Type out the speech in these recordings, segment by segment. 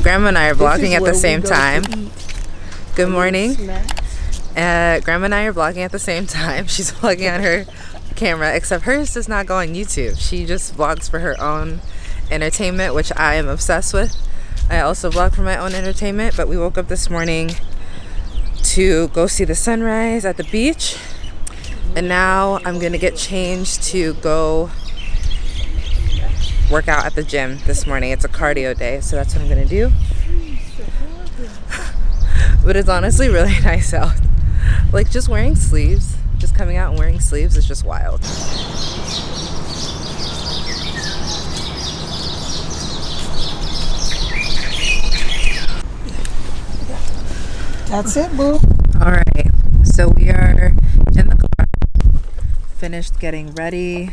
So Grandma and I are vlogging at the same time. Good morning. Uh, Grandma and I are vlogging at the same time. She's vlogging on her camera, except hers does not go on YouTube. She just vlogs for her own entertainment, which I am obsessed with. I also vlog for my own entertainment, but we woke up this morning to go see the sunrise at the beach. And now I'm gonna get changed to go work out at the gym this morning. It's a cardio day, so that's what I'm gonna do. but it's honestly really nice out. Like just wearing sleeves, just coming out and wearing sleeves is just wild. That's it, boo. All right, so we are in the car, finished getting ready.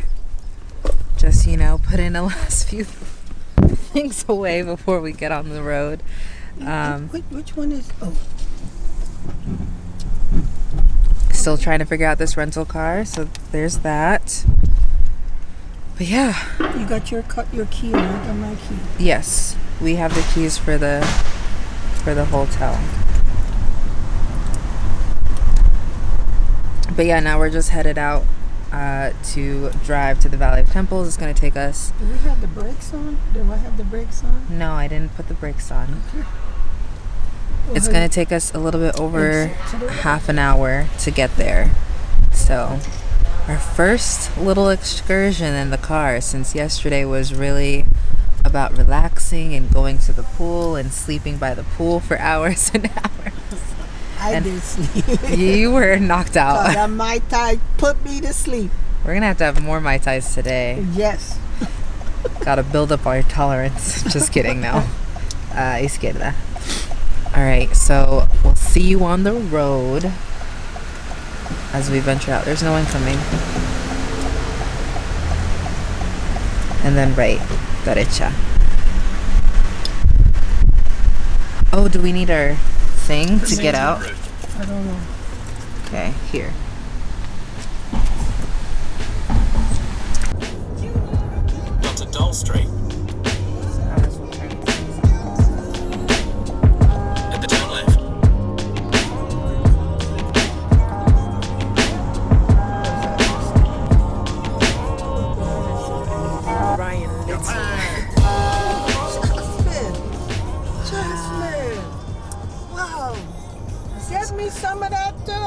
Just, you know, put in the last few things away before we get on the road. Um, which, which one is? Oh, still trying to figure out this rental car, so there's that. But yeah, you got your cut your key and I got my key. yes, we have the keys for the for the hotel. But yeah, now we're just headed out uh, to drive to the Valley of Temples. It's gonna take us. Do we have the brakes on? Do I have the brakes on? No, I didn't put the brakes on. Well, It's gonna take us a little bit over Exit to the right. half an hour to get there. So, our first little excursion in the car since yesterday was really about relaxing and going to the pool and sleeping by the pool for hours and hours. I and- did sleep. You were knocked out. that Mai Tai put me to sleep. We're gonna have to have more Mai Tais today. Yes. Gotta build up our tolerance. Just kidding, no. Uh, izquierda. Alright, so we'll see you on the road as we venture out. There's no one coming. And then right, derecha. Oh, do we need our thing to get out? I don't know. Okay, here. onto Dole Street. Me some of that too,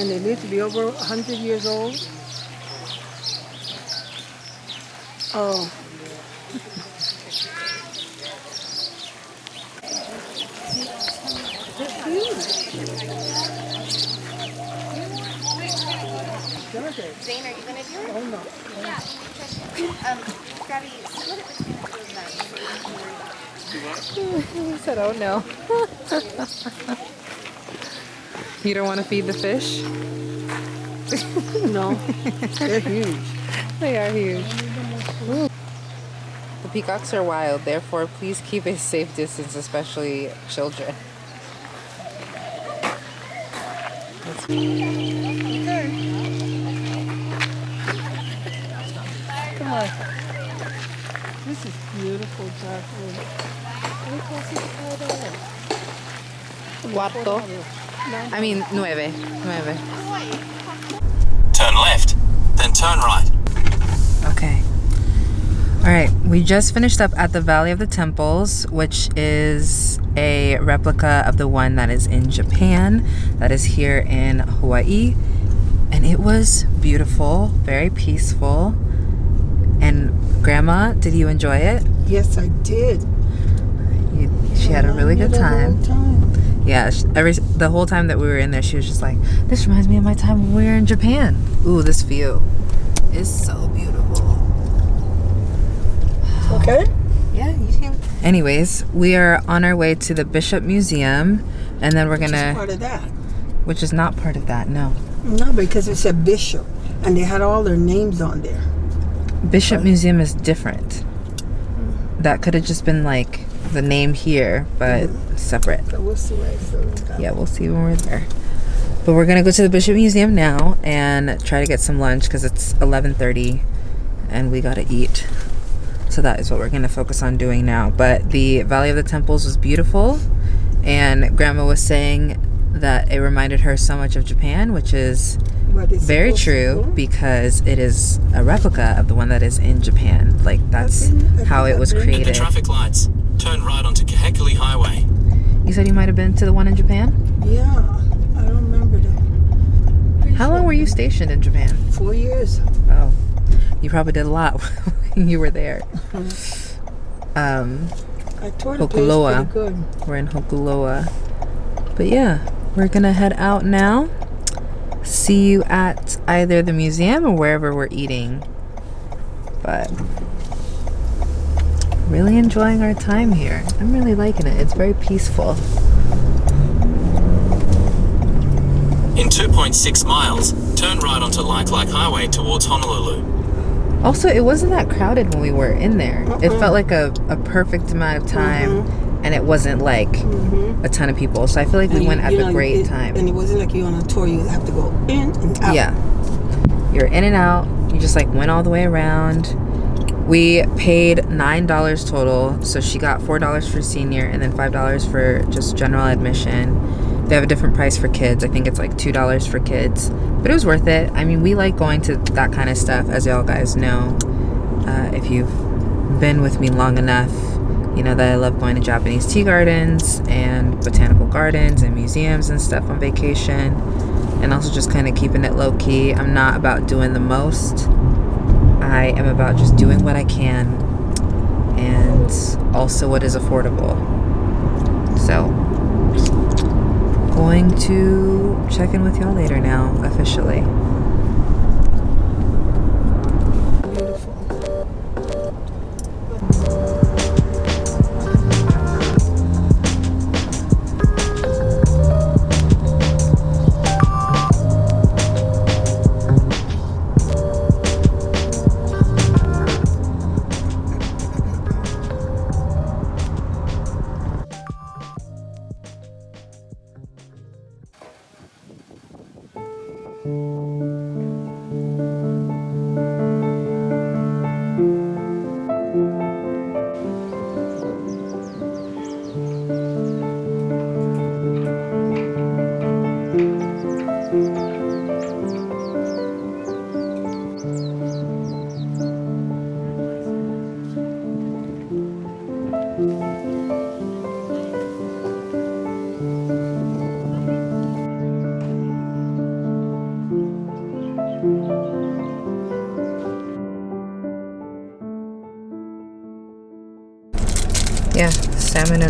And they live to be over 100 years old. Oh. They're huge. Georgia. Zane, are you gonna do it? Oh no. Um, Gabby, split it between the two of them so you don't have to worry about it. He said, oh no. you don't want to feed the fish? No. They're huge. They are huge. The peacocks are wild, therefore please keep a safe distance, especially children. Come on. This is beautiful, Jacqueline. Look what's inside Cuarto. I mean, nueve. Nueve. Turn left, then turn right. Okay. All right, we just finished up at the Valley of the Temples, which is a replica of the one that is in Japan, that is here in Hawaii. And it was beautiful, very peaceful. And Grandma, did you enjoy it? Yes, I did. You, she had a really good The time. Yeah, sh- every the whole time that we were in there, she was just like, "This reminds me of my time when we were in Japan." Ooh, this view is so beautiful. Okay. Yeah, you can. Anyways, we are on our way to the Bishop Museum, and then we're Just gonna, part of that. which is not part of that. No, No, because it said bishop, and they had all their names on there. Bishop Museum is different. Mm. That could have just been like the name here, but separate. So we'll see what it says. Yeah, we'll see when we're there. But we're gonna go to the Bishop Museum now and try to get some lunch because it's 11:30, and we gotta eat. So that is what we're gonna focus on doing now. But the Valley of the Temples was beautiful, and Grandma was saying that it reminded her so much of Japan, which is But very true go. because it is a replica of the one that is in Japan. Like that's been- I how it was I've been- At the created. traffic lights, turn right onto Kahekili Highway. You said you might have been to the one in Japan. Yeah, I don't remember that. Pretty How sure long were you stationed in Japan? Four years. Oh, you probably did a lot when you were there. Um, I toured the place Hokuloa. pretty good. we're in Hokuloa. But yeah, we're gonna head out now. See you at either the museum or wherever we're eating. But really enjoying our time here. I'm really liking it. It's very peaceful. In 2.6 miles, turn right onto Likelike Highway towards Honolulu. Also, it wasn't that crowded when we were in there. It mm-hmm. felt like a, a perfect amount of time, mm-hmm. and it wasn't like mm-hmm. a ton of people. So I feel like we And you- went at you the know, great it- time. And it wasn't like you on a tour, you have to go in and out. Yeah. You're in and out. You just like went all the way around. We paid nine dollars total. So she got four dollars for senior and then five dollars for just general admission. They have a different price for kids. I think it's like two dollars for kids. But it was worth it. I mean, we like going to that kind of stuff, as y'all guys know. Uh, if you've been with me long enough, you know that I love going to Japanese tea gardens and botanical gardens and museums and stuff on vacation and also just kind of keeping it low key. I'm not about doing the most. I am about just doing what I can and also what is affordable. So, going to check in with y'all later now, officially.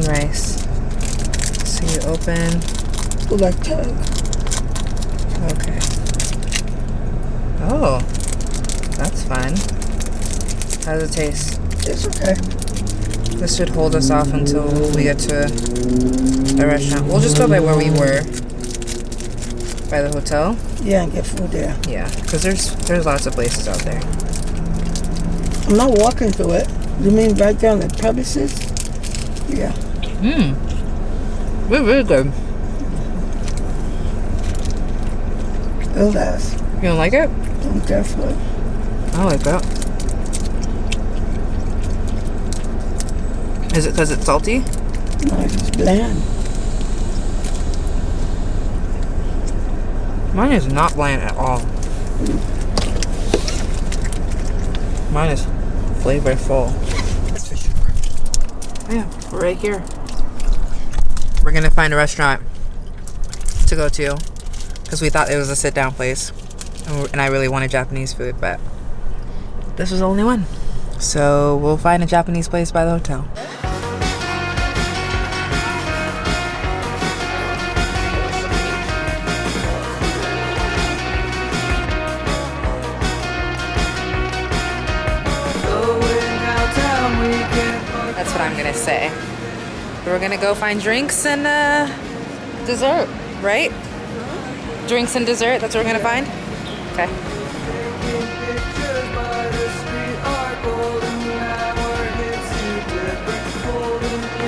And rice. So you open. Like. Okay. Oh, that's fun. How does it taste? It's okay. This should hold us off until we get to a restaurant. We'll just go by where we were. By the hotel? Yeah, and get food there. Yeah, because there's there's lots of places out there. I'm not walking through it. You mean right down the premises? Yeah. Mmm. We're really good. It'll. You don't like it? Mm, I'm careful. I like that. Is it because it's salty? No, it's bland. Mine is not bland at all. Mine is flavorful. That's for sure. Yeah, right here. We're gonna find a restaurant to go to because we thought it was a sit down place and and I really wanted Japanese food, but this was the only one. So we'll find a Japanese place by the hotel. We're gonna go find drinks and uh, dessert, right? Drinks and dessert. That's what we're gonna find. Okay.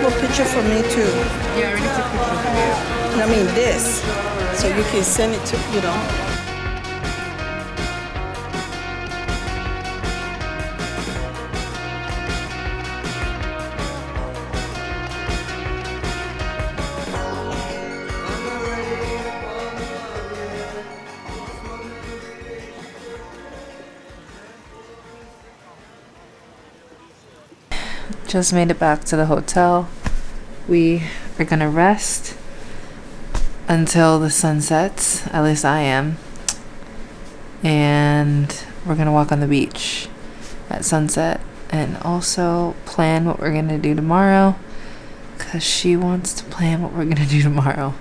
Well, picture for me too. Yeah, I already took pictures of you. I mean this, so you can send it to you know. Just made it back to the hotel. We are gonna rest until the sun sets. At least I am. And we're gonna walk on the beach at sunset and also plan what we're gonna do tomorrow because she wants to plan what we're gonna do tomorrow.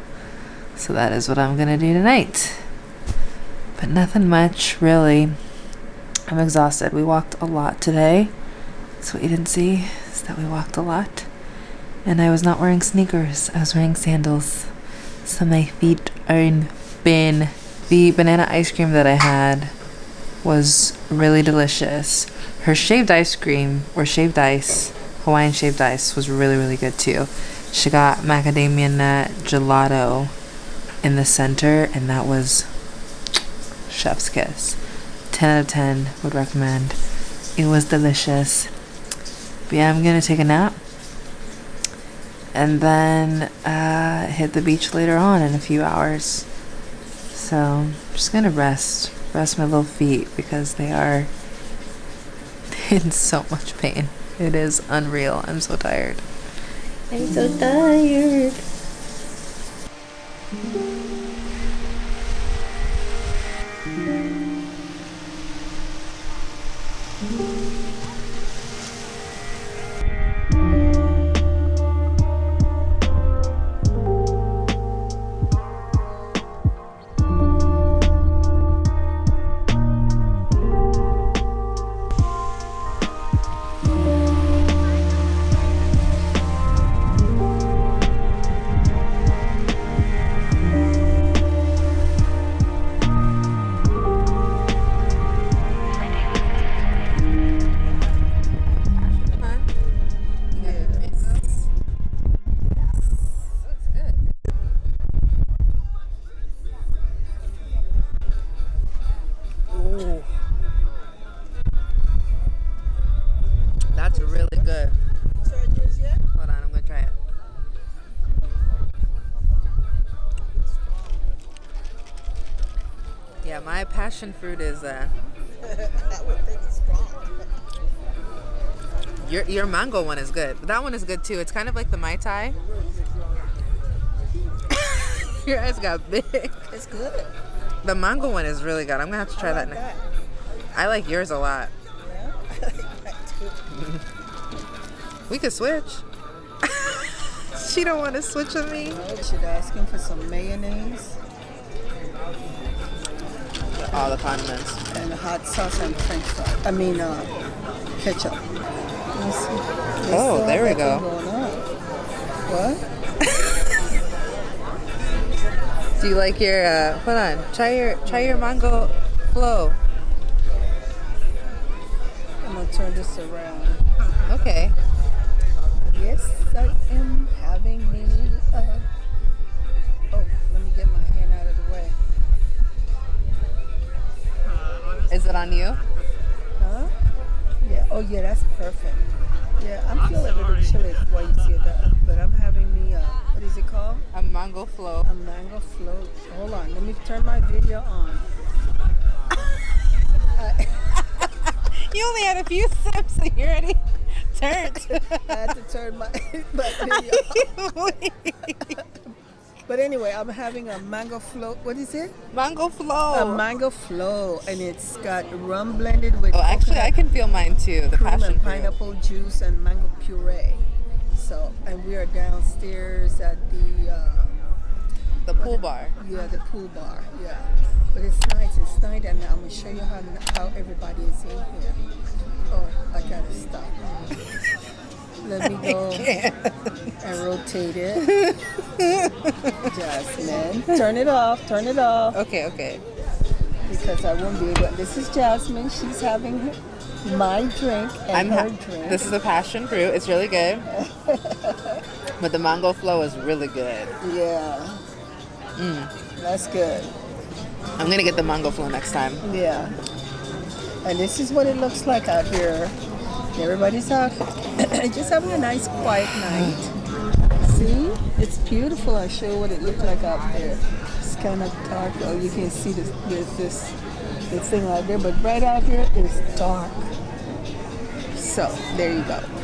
So that is what I'm gonna do tonight. But nothing much, really. I'm exhausted. We walked a lot today. That's what you didn't see, is that we walked a lot. And I was not wearing sneakers, I was wearing sandals. So my feet are in pain. The banana ice cream that I had was really delicious. Her shaved ice cream, or shaved ice, Hawaiian shaved ice, was really, really good too. She got macadamia nut gelato in the center, and that was chef's kiss. 10 out of 10 would recommend. It was delicious. But yeah, I'm gonna take a nap and then uh, hit the beach later on in a few hours. So I'm just gonna rest, rest my little feet because they are in so much pain. It is unreal. I'm so tired. I'm so tired. Passion fruit is uh your your mango one is good. That one is good too. It's kind of like the Mai Tai. your eyes got big. It's good. The mango one is really good. I'm gonna have to try that next. I like yours a lot. We could switch. she don't want to switch with me. Should asking for some mayonnaise All the condiments. and hot sauce and French fries. I mean, uh, ketchup. Let me see. Oh, there we go. thing going on. What? Do you like your? Uh, hold on. Try your try your mango flow. I'm gonna turn this around. Okay. Yes, I am having me. Uh, Is it on you? Huh? Yeah. Oh, yeah. That's perfect. Yeah, I'm feeling a little chilly while you see that, but I'm having me. Uh, what is it called? A mango flow. A mango float. Hold on. Let me turn my video on. Uh, You only had a few sips and you already turned. I had to turn my my video. But anyway, I'm having a mango float. What is it? Mango flow. A mango flow, and it's got rum blended with oh, actually, I can feel mine too. The cream passion and fruit. pineapple juice and mango puree. So, and we are downstairs at the uh, The pool bar. yeah the pool bar. Yeah, but it's nice. It's nice, and I'm gonna show you how how everybody is in here. Oh, I gotta stop. Let me go and rotate it. Jasmine, turn it off. Turn it off. Okay, okay. because I won't be able. This is Jasmine. She's having her, my drink and I'm her drink. This is a passion fruit. It's really good. but the mango flow is really good. yeah. Mm. That's good. I'm gonna get the mango flow next time. Yeah. And this is what it looks like out here. Everybody's out, just having a nice quiet night. See, it's beautiful. I'll show you what it looked like out there. It's kind of dark. Oh, you can see this, this, this, thing out there, but right out here is dark. So there you go.